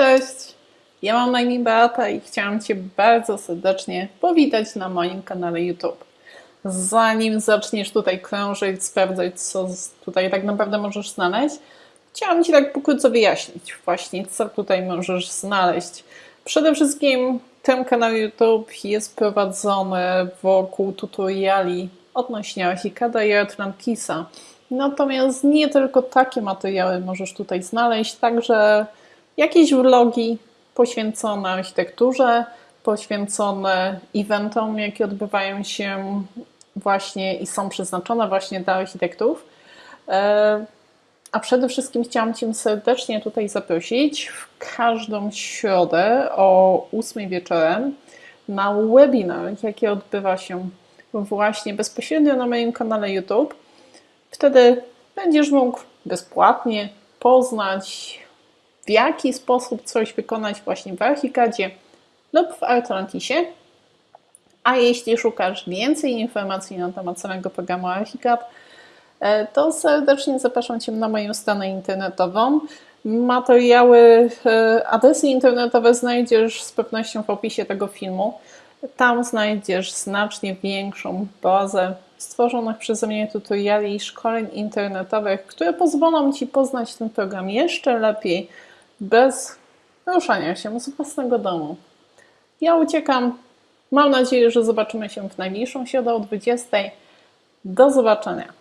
Cześć, ja mam na imię Beata i chciałam Cię bardzo serdecznie powitać na moim kanale YouTube. Zanim zaczniesz tutaj krążyć, sprawdzać, co tutaj tak naprawdę możesz znaleźć, chciałam Ci tak pokrótce wyjaśnić właśnie, co tutaj możesz znaleźć. Przede wszystkim ten kanał YouTube jest prowadzony wokół tutoriali odnośnie Archicada i Atlantisa. Natomiast nie tylko takie materiały możesz tutaj znaleźć, także jakieś vlogi poświęcone architekturze, poświęcone eventom, jakie odbywają się właśnie i są przeznaczone właśnie dla architektów. E, a przede wszystkim chciałam Cię serdecznie tutaj zaprosić w każdą środę o 8 wieczorem na webinar, jaki odbywa się właśnie bezpośrednio na moim kanale YouTube. Wtedy będziesz mógł bezpłatnie poznać, w jaki sposób coś wykonać właśnie w Archicadzie lub w Atlantisie. A jeśli szukasz więcej informacji na temat samego programu Archicad, e, to serdecznie zapraszam Cię na moją stronę internetową. Materiały, e, adresy internetowe znajdziesz z pewnością w opisie tego filmu. Tam znajdziesz znacznie większą bazę stworzonych przeze mnie tutoriali i szkoleń internetowych, które pozwolą Ci poznać ten program jeszcze lepiej, bez ruszania się z własnego domu. Ja uciekam. Mam nadzieję, że zobaczymy się w najbliższą środę o 20. Do zobaczenia.